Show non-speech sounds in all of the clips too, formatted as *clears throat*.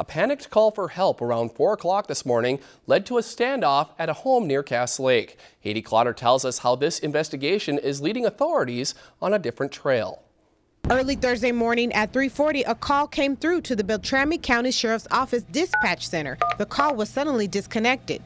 A panicked call for help around 4 o'clock this morning led to a standoff at a home near Cass Lake. Haiti Clotter tells us how this investigation is leading authorities on a different trail. Early Thursday morning at 3:40, a call came through to the Beltrami County Sheriff's Office Dispatch Center. The call was suddenly disconnected.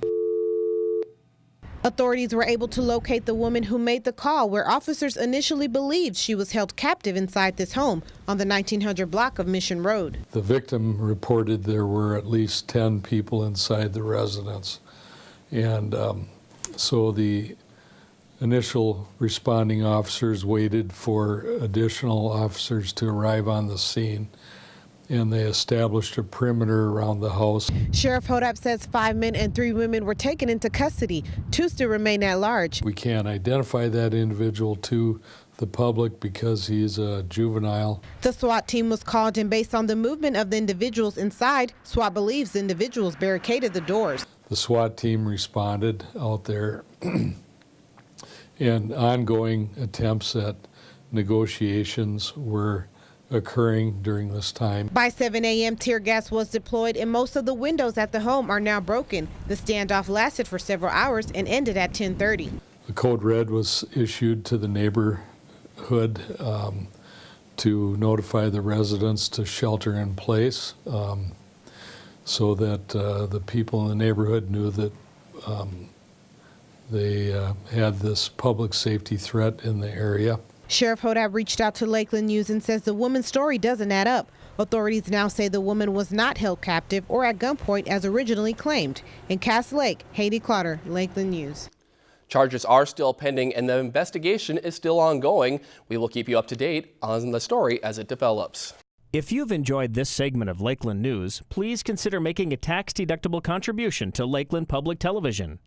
Authorities were able to locate the woman who made the call, where officers initially believed she was held captive inside this home on the 1900 block of Mission Road. The victim reported there were at least 10 people inside the residence. And um, so the initial responding officers waited for additional officers to arrive on the scene and they established a perimeter around the house. Sheriff Hodapp says five men and three women were taken into custody. Two still remain at large. We can't identify that individual to the public because he's a juvenile. The SWAT team was called and based on the movement of the individuals inside, SWAT believes individuals barricaded the doors. The SWAT team responded out there *clears throat* and ongoing attempts at negotiations were occurring during this time. By 7 a.m., tear gas was deployed and most of the windows at the home are now broken. The standoff lasted for several hours and ended at 1030. The code red was issued to the neighborhood um, to notify the residents to shelter in place um, so that uh, the people in the neighborhood knew that um, they uh, had this public safety threat in the area. Sheriff Hodapp reached out to Lakeland News and says the woman's story doesn't add up. Authorities now say the woman was not held captive or at gunpoint as originally claimed. In Cass Lake, Haiti Clotter, Lakeland News. Charges are still pending and the investigation is still ongoing. We will keep you up to date on the story as it develops. If you've enjoyed this segment of Lakeland News, please consider making a tax-deductible contribution to Lakeland Public Television.